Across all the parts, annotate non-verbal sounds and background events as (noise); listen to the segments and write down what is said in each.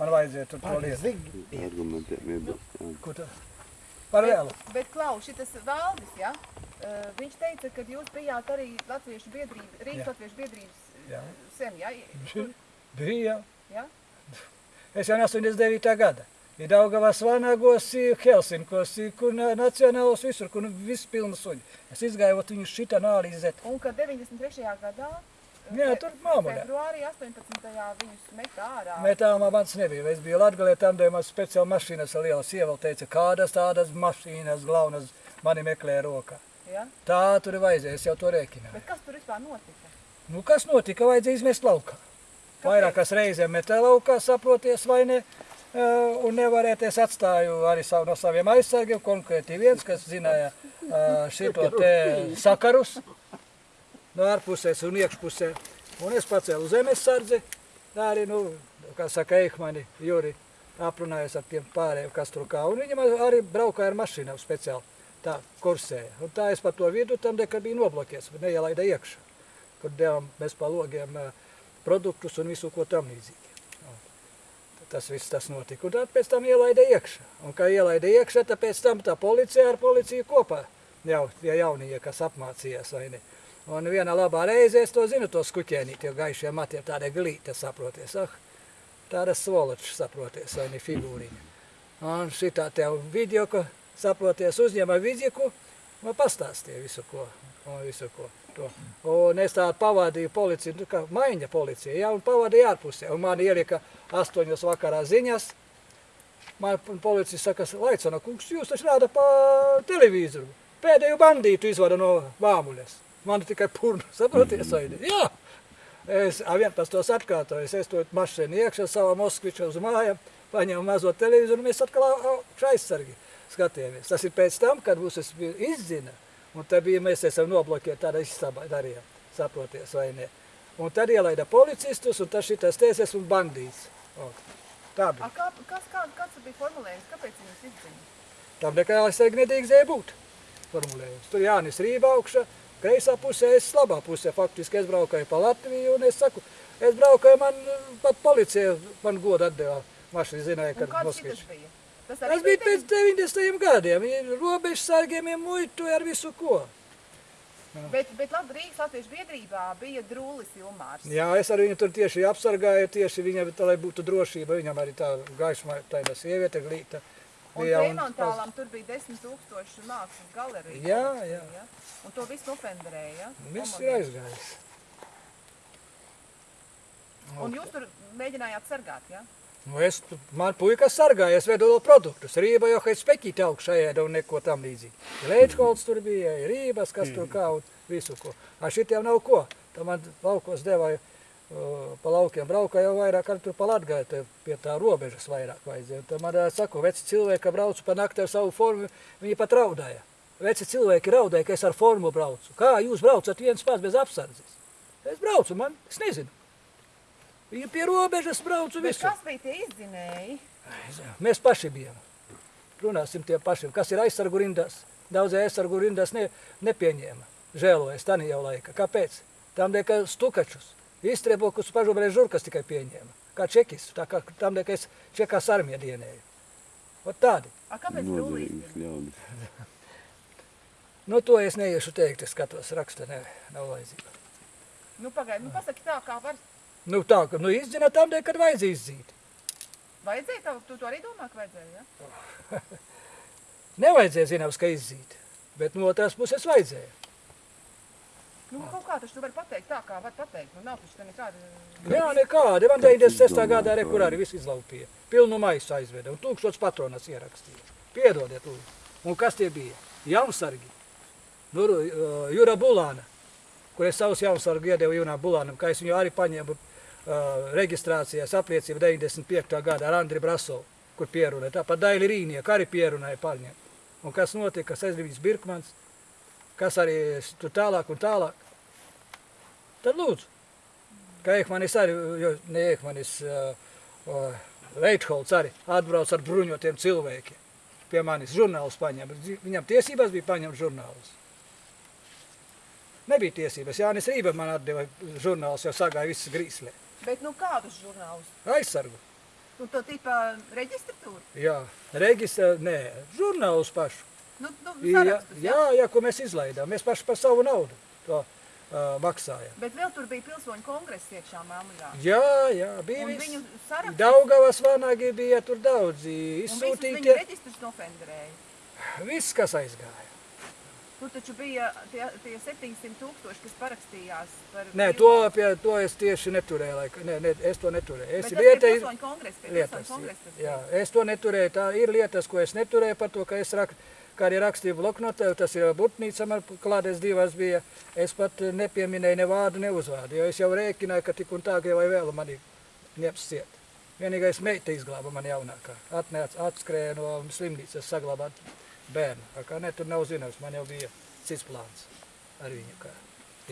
man vajadzēja tur to lietu. Argumentiem iebilst. Ko tā? Par vēlu. Bet, bet Klau, šitas Valdis, ja? Uh, viņš teica, ka jūs bijāt arī Latviešu biedrība, Rīgas. Latviešu biedrības Jā. uh, sen, ja? Bija, bija. ja? Es jau no 89. gada. Ir Daugavas vanagos, ir Helsinkos, ir kur na- nacionālos visur, kur nu viss pilna suņi. Es izgāju ot viņus šitā analizēt. Un ka 93. gadā, Jā, tur māmulē. februārī 18. viņus metā ārā. Metālā mans nebija. Es biju Latgalē, tam man speciāli mašīnas ar lielu sievu teica, kādas tādas mašīnas glaunas mani meklē rokā. Ja? Tā tur ir vajadzēja, es jau to rēķināju. Bet kas tur vispār notika? Nu, kas notika? Vajadzēja izmest laukā. Vairākas reizēm metē laukā, saproties vai ne. Uh, un nevarēt, es atstāju arī savu no saviem aizsargiem, konkrēti viens, kas zināja uh, šito te sakarus no ārpusēs un iekšpusē. Un es pacēlu zemes sardzi, arī, nu, kā saka, Eihmani, Juri, aprunājos ar tiem pārējiem, kas tur kā. Un viņam arī braukāja ar mašīnām speciāli, tā kursēja. Un tā es pa to vidu tam, de, kad bija noblokies, bet neielaida iekšā, kur devām mēs pa logiem produktus un visu, ko tam līdzīgi. Nu, Tas viss tas notika. Un tad pēc tam ielaida iekšā. Un kā ielaida iekšā, tad pēc tam tā policija ar policiju kopā. Jau tie jaunie, kas apmācījās vai ne. Un vienā labā reizē es to zinu, to skuķēnīt, jo gaišiem matiem tāda glīta, saproties. Ah, tāda svoloča, saproties, vai ne figūriņa. Un šitā tev video, ko saproties, uzņēma vidziku, man pastāstīja visu ko. Un visu ko. To. Un es tādu pavadīju policiju, nu, kā maiņa policija, ja, un pavadīju ārpusē. Un man ielika astoņos vakarā ziņas. Man policija saka, Laicona kungs, jūs taču rāda pa televizoru. Pēdējo bandītu izvada no vāmuļas. Man tikai purnu, saproties, vai ne? Jā! Es a, 11. atkārtoju, es to mašīnu iekšā savā Moskvičā uz mājām, paņēmu mazo televizoru, mēs atkal aizsargi skatījāmies. Tas ir pēc tam, kad mūs izzina, un tad bija, mēs esam noblokēti tādā istabā darījām, saproties, vai ne? Un tad ielaida policistus, un tas šitas tēsies un bandīts. O, tā bija. A, kā, kas, kā, kāds bija formulējums? Kāpēc viņus izdzina? Tam nekā aizsargi nedrīkstēja būt formulējums. Tur Jānis Rība augšā, kreisā pusē, es labā pusē. Faktiski es braukāju pa Latviju un es saku, es braukāju, man pat policija man godu atdeva. Mašīna zināja, Un ka kāds Moskvič. šitas bija? Tas Tas bija pēc 90. gadiem. Robežsargiem ir muitu ar visu ko. Bet, bet labi, Rīgas Latviešu biedrībā bija Drūlis Ilmārs. Jā, es ar viņu tur tieši apsargāju, tieši viņam, tā, lai būtu drošība. Viņam arī tā gaisma, tāda sieviete glīta. Bija, un- Freimontālam tur bija 10 tūkstoši mākslas galerija. Jā, jā. ja? Un to visu nofenderēja, ja? Viss ir aizgājis. Un jūs tur mēģinājāt sargāt, ja? Nu, es, man puikas sargāja, es vedu vēl produktus. Rība jau, ka es spekīti augšā ēda un neko tam līdzīgi. Lēčkolds tur bija, rības, kas tur kā un visu ko. A šitiem nav ko. Tā man laukos devāja, uh, pa laukiem braukā jau vairāk, arī tur pa Latgāju, te pie tā robežas vairāk vajadzēja. Tad man ā, saku, veci cilvēki, ka braucu pa nakti ar savu formu, viņi pat raudāja. Veci cilvēki raudāja, ka es ar formu braucu. Kā jūs braucat viens pats bez apsardzes? Es braucu, man, es nezinu. Viņi pie robežas braucu Bet visu. kas bija tie izdzinēji? Mēs paši bijām. Runāsim tiem pašiem, kas ir aizsargu rindās. Daudzie aizsargu rindās ne, nepieņēma. Žēlojas, tā jau laika. Kāpēc? Tam dēļ, ka stukačus, izstrēbokus pažobrēs žurkas tikai pieņēma. Kā čekis, tā kā tam es čekās armija dienēju. Ot tādi. A, kāpēc ļaudis. Nu, to es neiešu teikt, es skatos, raksta, ne, nav vajadzība. Nu, pagaidi, nu pasaki tā, kā var. Nu, tā, ka, nu, izdzina tam kad vajadzēja izzīt. Vajadzēja tev, tu to arī domā, ka vajadzēja, ja? (laughs) Nevajadzēja zināms, ka izzīt, bet no otras puses vajadzēja. Nu, kaut kā taču tu vari pateikt tā, kā var pateikt. Nu, nav taču te nekāda... Jā, nekādi. Man 96. gadā arī kur arī viss izlaupīja. Pilnu maisu aizveda un tūkstots patronas ierakstīja. Piedodiet, lūdzu. Un kas tie bija? Jaunsargi. Nu, uh, Jura Bulāna, kur es savus jaunsargu iedevu Jūnā Bulānam, kā es viņu arī paņēmu uh, reģistrācijas apliecību 95. gadā ar Andri Brasovu, kur pierunāja. Tāpat Daili Rīnieka arī pierunāja paņemt. Un kas notika? Sezrivīs Birkmans, kas arī tur tālāk un tālāk. Tad lūdzu. Kā Ekmanis arī, jo ne Ekmanis, uh, Leitholds arī atbrauc ar bruņotiem cilvēkiem. Pie manis žurnālus paņem. Viņam tiesības bija paņemt žurnālus. Nebija tiesības. Jānis Rība man atdeva žurnālus, jo sagāja viss grīslē. Bet, nu, kādus žurnālus? Aizsargu. Un to tipa reģistratūru? Jā, reģistrē, nē, žurnālus pašu. Nu, nu, Jā, sarakstus, jā, jā, ko mēs izlaidām. Mēs paši par savu naudu to maksājam. Bet vēl tur bija pilsoņu kongress iekšā Melnrā. Jā, jā, bija Un viss. viņu sarakstus, Daugavas vanagi bija tur daudzi un visus izsūtīti. viņu reģistrus nofenderēja. Viss, kas aizgāja. Tur taču bija tie, tie 700 tūkstoši, kas parakstījās par... Nē, to, pie, to es tieši neturēju. Laika. Nē, ne, es to neturēju. Bet Es tas bija vietēji pilsoņu kongress, pie lietas. pilsoņu kongresa tas Jā, bija. es to neturēju. Tā ir lietas, ko es neturēju par to, ka es rak, kā arī rakstīju bloknotē, tas ir Butnīca, man klāties divas bija. Es pat nepieminēju ne vārdu, ne uzvārdu, jo es jau rēķināju, ka tik un tā, ka vai vēl mani ņems ciet. Vienīgais meita izglāba man jaunākā. Atnāca, atskrēja no slimnīcas saglabāt bērnu. Tā Kā ne, tur nav zināms, man jau bija cits plāns ar viņu kā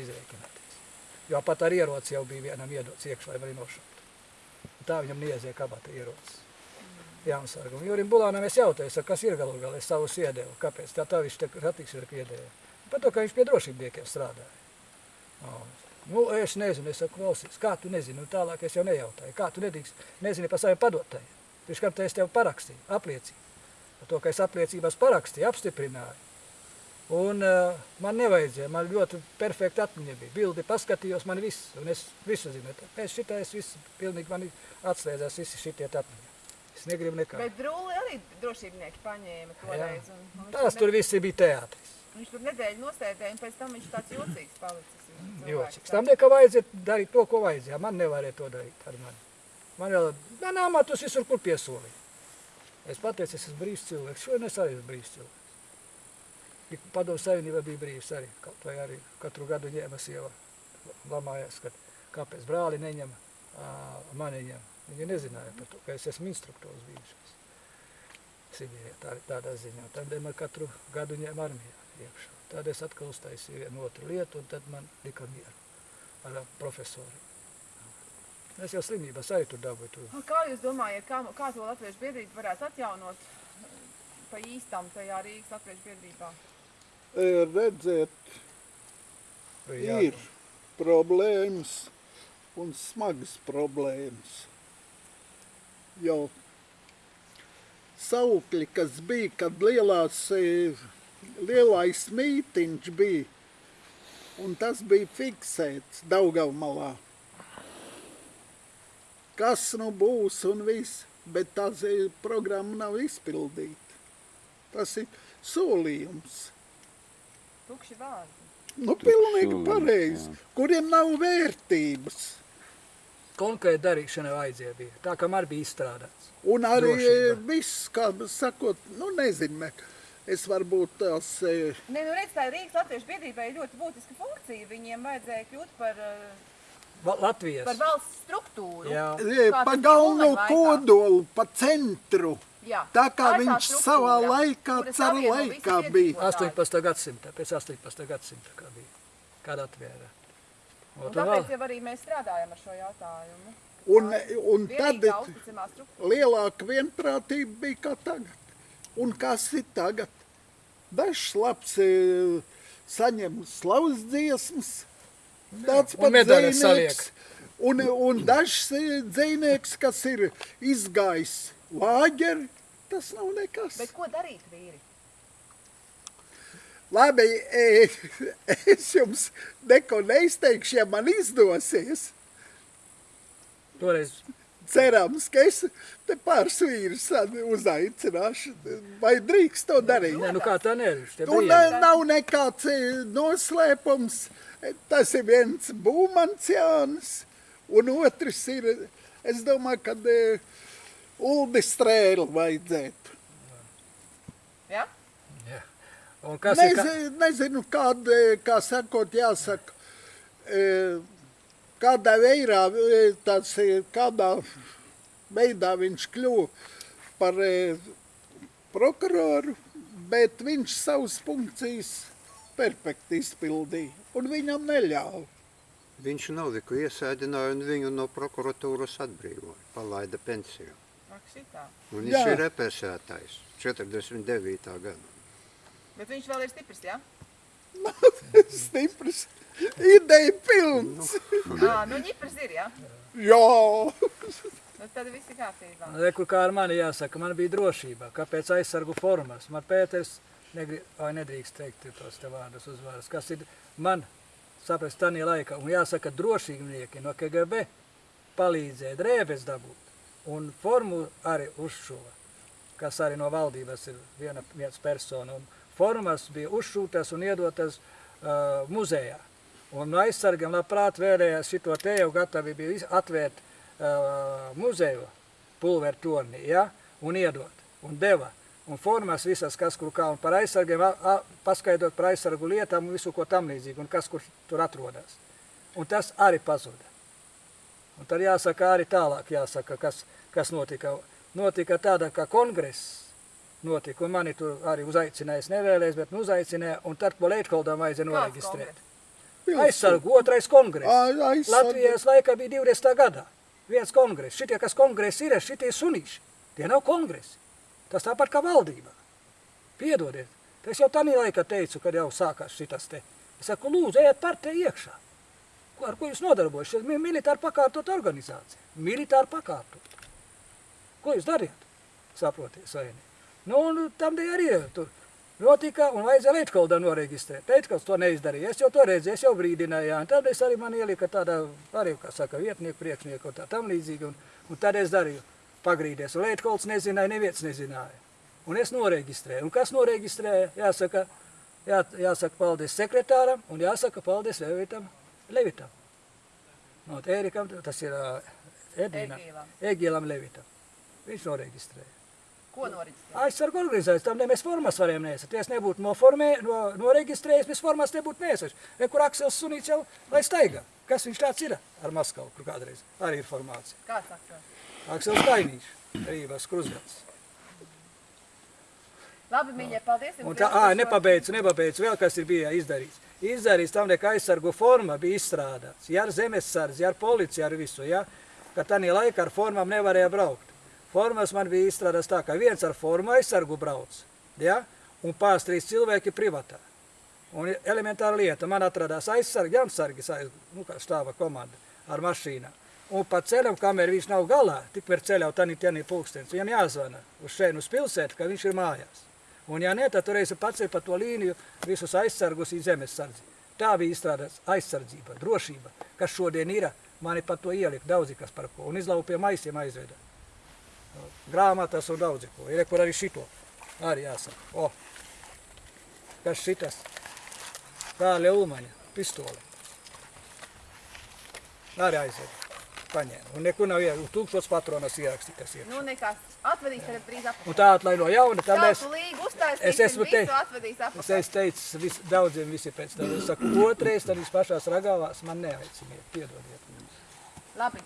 izrēķināties. Jo pat ar ieroci jau bija vienam iedots iekšā, lai mani nošautu. Tā viņam niezie kabata ierocis. Jāmsarga. Un Jurim Bulānam es jautāju, saku, kas ir galu galā, es savus iedevu, kāpēc tā tā viņš te satiksmi piedēja. Par to, ka viņš pie drošībniekiem strādāja. O, Nu, es nezinu, es saku, klausies, kā tu nezini, un tālāk es jau nejautāju, kā tu nedrīkst, nezini par saviem padotājiem. Pirms kam te es tev parakstīju, apliecību. Par to, ka es apliecībās parakstīju, apstiprināju. Un uh, man nevajadzēja, man ļoti perfekta atmiņa bija. Bildi paskatījos, man viss, un es visu zinu. Pēc šitā es visu, pilnīgi man atslēdzās visi šitie atmiņa. Es negribu nekā. Bet drūli arī drošībnieki paņēma toreiz. un- un Tās tur visi bija teātris. Viņš tur nedēļu nosēdēja, un pēc tam viņš tāds jocīgs palicis. Jocīgs. Tam nekā vajadzēja darīt to, ko vajadzēja. Man nevarēja to darīt ar mani. Man vēl, man amatus visur, kur piesolīja. Es pateicu, es esmu brīvs cilvēks. Šodien es arī esmu brīvs cilvēks. Padomu savienība bija brīvs arī. Kaut vai arī katru gadu ņēma sieva. Lamājās, ka kāpēc brāli neņem, ā, mani ņem. Viņi nezināja par to, ka es esmu instruktors bijušais. Sibīrijā tā, tādā ziņā. Tad man katru gadu ņēma armijā iekšā. Tad es atkal uztaisīju vienu otru lietu, un tad man lika mieru ar profesoru. Es jau slimībās arī tur dabūju. Tur. Un Kā jūs domājat, kā, kā to latviešu biedrību varētu atjaunot pa īstam tajā Rīgas latviešu biedrībā? E, bija ir problēmas un smagas problēmas. Jo saukļi, kas bija, kad lielās, e, lielais mītiņš bija, un tas bija fiksēts Daugavmalā. Kas nu būs un viss, bet tā zi- programma nav izpildīta. Tas ir solījums. Tukši vārdi. Nu, pilnīgi pareizi. Kuriem nav vērtības. Konkrēta darīšana vajadzēja bija. Tā kā man bija izstrādāts. Un arī Drošība. e, viss, kā sakot, nu nezinu, ne, es varbūt tās, e, Nē, nu redz, tā Rīgas latviešu biedrībai ir ļoti būtiska funkcija. Viņiem vajadzēja kļūt par, Va- Latvijas. par valsts struktūru. Jā. e, Kā pa tas galveno kodolu, pa centru. Jā. Tā kā tā viņš savā laikā, savieno laikā bija. iedzīvotājus. 18. gadsimta, pēc 18. gadsimta kā bija. Kāda atvēra. Un tāpēc jau arī mēs strādājam ar šo jautājumu. Un, un tad lielāka vienprātība bija kā tagad. Un kas ir tagad? Dažs labs e, saņem slavas dziesmas, tāds un pat dzejnieks. Un, un dažs e, dzejnieks, kas ir izgājis lāģeri, tas nav nekas. Bet ko darīt, vīri? Labi, e, (laughs) es jums neko neizteikšu, ja man izdosies. Toreiz Cerams, ka es te pāris vīrus uzaicināšu. Vai drīkst to darīt? ne, nu kā tā nevis. Un ne, nav nekāds e, noslēpums. E, Tas ir viens būmanciāns, un otrs ir, es domāju, ka e, Uldi strēli vajadzētu. Ja? Un kas ir? Ka... Nezi, nezinu, kāda, kā sakot, jāsaka, e, kādā veidā, e, e, kādā veidā viņš kļuva par e, prokuroru, bet viņš savas funkcijas perfekti izpildīja, un viņam neļāva. Viņš Noviku iesēdināja un viņu no prokuratūras atbrīvoja, palaida pensiju. Ak, šitā. Un Jā. viņš ir represētais 49. gada. Bet viņš vēl ir stiprs, jā? (laughs) Stiprs, ideja pilns. Ā, nu ņiprs ir, jā? Jā, Nu, tad viss ir kārtībā. Re, kur kā ar mani jāsaka, man bija drošība, kāpēc aizsargu formas. Man Pēters, negri, vai nedrīkst teikt tos te vārdus uzvārus, kas ir man saprast tanī laikā. Un jāsaka, drošībnieki no KGB palīdzēja drēbes dabūt un formu arī uzšuva, kas arī no valdības ir viena, viens persona. Un formas bija uzšūtas un iedotas uh, muzejā. Un no aizsargiem labprāt vēlējās šito te jau gatavi bija atvērt uh, muzeju pulveru tornī, ja? un iedot, un deva. Un formas visas, kas kur kā, un par aizsargiem, a, a, paskaidrot par aizsargu lietām un visu, ko tam līdzīgi, un kas kur tur atrodas. Un tas arī pazuda. Un tad jāsaka arī tālāk, jāsaka, kas, kas notika. Notika tāda, ka kongress notika, un mani tur arī uzaicināja, es nevēlēs, bet nu uzaicināja, un tad po Leitkoldam vajadzēja noreģistrēt. kongress? Aizsargu otrais kongress. Latvijas laikā bija 20. gadā. Viens kongress. Šitie, kas kongresi ir, šitie sunīši. Tie nav kongresi. Tas tāpat kā valdība. Piedodiet. Es jau tādā laikā teicu, kad jau sākās šitas te. Es saku, lūdzu, ejiet partē iekšā. Ko, ar ko jūs nodarbojaties? Militāri pakārtot organizācija. Militāri pakārtot. Ko jūs dariet? Saprotiet, vai ne? Nu, un tam dēļ arī tur notika un vajadzēja Leitkoldā noreģistrēt. Leitkols to neizdarīja. Es jau to redzēju, es jau brīdināju. Un tad es arī man ielika tādā, arī, kā saka, vietnieku, priekšnieku un tā tam līdzīgi. Un, un tad es darīju pagrīdies. Un Leitkols nezināja, neviens nezināja. Un es noreģistrēju. Un kas noreģistrēja? Jāsaka, jā, jāsaka paldies sekretāram un jāsaka paldies Levitam. Levitam. No, Ērikam, tas ir. Egīlam. Egīlam Levitam. Viņš noreģistrēja. Ko noriģistrēt? Aizsargu organizācijas, tam ne mēs formas varējām nesat. Ja es nebūtu noformē, no, noreģistrējis, mēs formas nebūtu nesat. E, kur Aksels Sunīts jau lai staigā. Kas viņš tāds ir ar Maskavu, kur kādreiz arī ir formācija. Kāds akcents? Aksels Tainīšs, Rībās Krusgals. Labi, mīļie, paldies. Un tā, ā, nepabeidzu, nepabeidzu, vēl kas ir bija izdarīts. Izdarīts tam, ka aizsargu forma bija izstrādāts. Ja ar zemesardzi, ja ar policiju, ar visu, ja, ka tādā laikā ar formām nevarēja braukt. Formas man bija izstrādāts tā, ka viens ar formu aizsargu brauc, ja, un pāris trīs cilvēki privatā. Un elementāra lieta, man atradās aizsargi, jansargi, aiz- nu, kā stāva komanda ar mašīnām. Un pa ceļam, kamēr viņš nav galā, tikmēr ceļā tanī tienī pulkstens, viņam jāzvana uz šeit, uz pilsētu, ka viņš ir mājās. Un ja ne, tad toreiz pacēla pa to līniju visus aizsargus į zemesardzi. Tā bija izstrādāts aizsardzība, drošība, kas šodien ir. Mani pat to ielika daudzi, kas par ko. Un izlaupa pie maisiem aizveda. Grāmatas un daudzi ko. Ir, kur arī šito. Arī jāsaka. O, kas šitas? Tā Leulmaņa pistole. Arī aizveda. Paņēma. Un nekur nav ierakstīts. Tūkstots patronas ierakstītas ir. Nu, nekas. Atvedīs tagad drīz apakaļ. Un tā atlaiž no jauna. Tad mēs... Līgu uztaisīsim, Es esmu visu te- atvedīs Es apakaļ. esmu teicis vis, daudziem visi pēc tam. Es saku, otrais, tad jūs pašās ragāvās man neaiciniet, piedodiet. Labi,